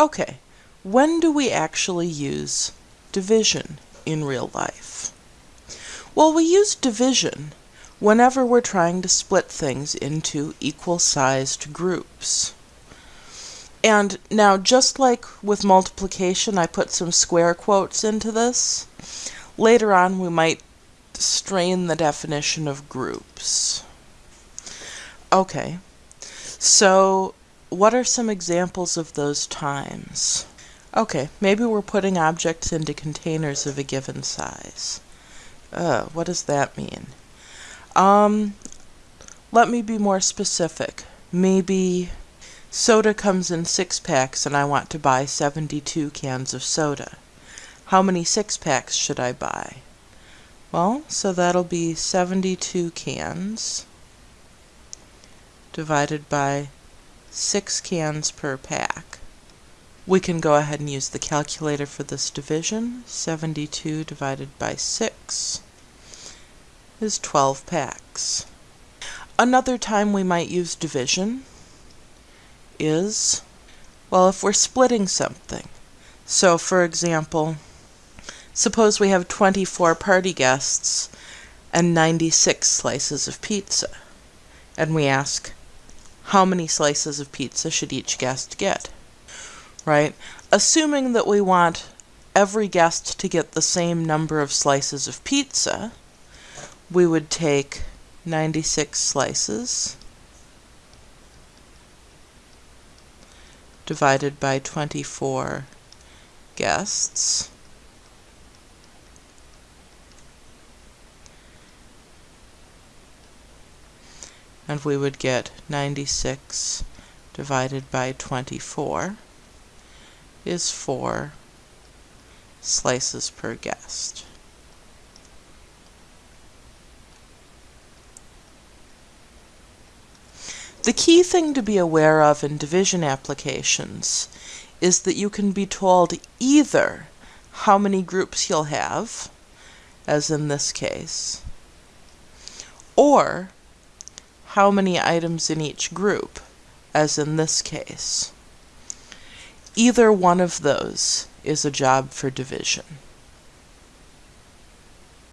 Okay, when do we actually use division in real life? Well, we use division whenever we're trying to split things into equal-sized groups. And now, just like with multiplication, I put some square quotes into this. Later on, we might strain the definition of groups. Okay, so what are some examples of those times? Okay, maybe we're putting objects into containers of a given size. Uh, what does that mean? Um, let me be more specific. Maybe soda comes in six packs and I want to buy 72 cans of soda. How many six packs should I buy? Well, so that'll be 72 cans divided by 6 cans per pack. We can go ahead and use the calculator for this division. 72 divided by 6 is 12 packs. Another time we might use division is, well, if we're splitting something. So, for example, suppose we have 24 party guests and 96 slices of pizza, and we ask, how many slices of pizza should each guest get? Right? Assuming that we want every guest to get the same number of slices of pizza, we would take 96 slices divided by 24 guests and we would get 96 divided by 24 is 4 slices per guest. The key thing to be aware of in division applications is that you can be told either how many groups you'll have, as in this case, or how many items in each group, as in this case. Either one of those is a job for division.